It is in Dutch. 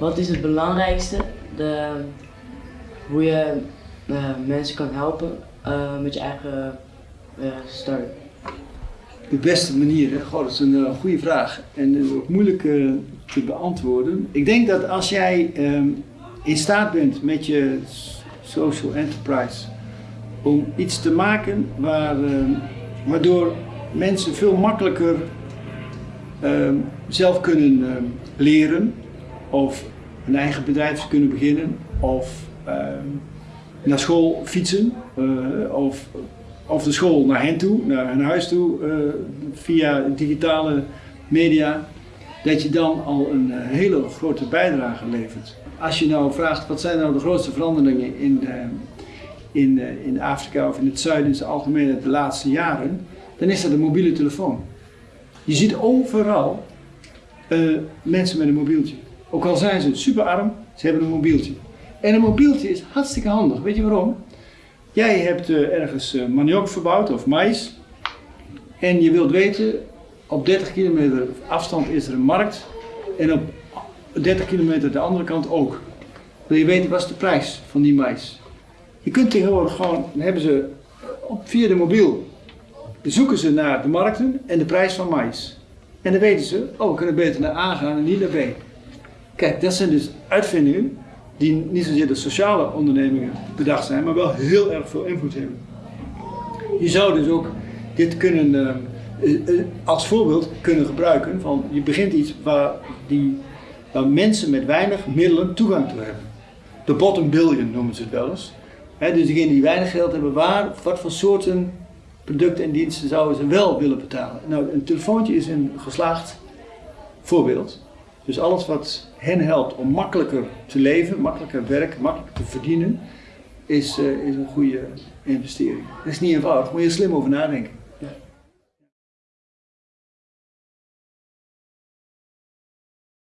Wat is het belangrijkste? De, hoe je eh, mensen kan helpen eh, met je eigen uh, start. De beste manier, hè? Dat is een goede vraag en is ook moeilijk te beantwoorden. Ik denk dat als jij ehm, in staat bent met je social enterprise om iets te maken waar, ehm, waardoor mensen veel makkelijker ehm, zelf kunnen leren of een eigen bedrijf kunnen beginnen of naar school fietsen uh, of, de school naar hen toe, naar hun huis toe uh, via digitale media, dat je dan al een uh, hele grote bijdrage levert. Als je nou vraagt wat zijn nou de grootste veranderingen in, in, in Afrika of in het zuiden in het algemeen de laatste jaren, dan is dat de mobiele telefoon. Je ziet overal mensen met een mobieltje. Ook al zijn ze super arm, ze hebben een mobieltje. En een mobieltje is hartstikke handig. Weet je waarom? Jij hebt uh, ergens uh, maniok verbouwd of mais. En je wilt weten, op 30 kilometer afstand is er een markt. En op 30 kilometer de andere kant ook. Wil je weten wat is de prijs van die mais? Je kunt tegenwoordig gewoon, dan hebben ze op, via de mobiel, zoeken ze naar de markten en de prijs van mais. En dan weten ze, oh we kunnen beter naar A gaan en niet naar B. Kijk, dat zijn dus uitvindingen die niet zozeer de sociale ondernemingen bedacht zijn, maar wel heel erg veel invloed hebben. Je zou dus ook dit kunnen uh, uh, als voorbeeld kunnen gebruiken van je begint iets waar, die, waar mensen met weinig middelen toegang toe hebben. De bottom billion noemen ze het wel eens. Dus degenen die weinig geld hebben, waar, wat voor soorten producten en diensten zouden ze wel willen betalen? Nou, een telefoontje is een geslaagd voorbeeld. Dus alles wat hen helpt om makkelijker te leven, makkelijker werken, makkelijker te verdienen, is, uh, is een goede investering. Dat is niet eenvoudig, moet je slim over nadenken.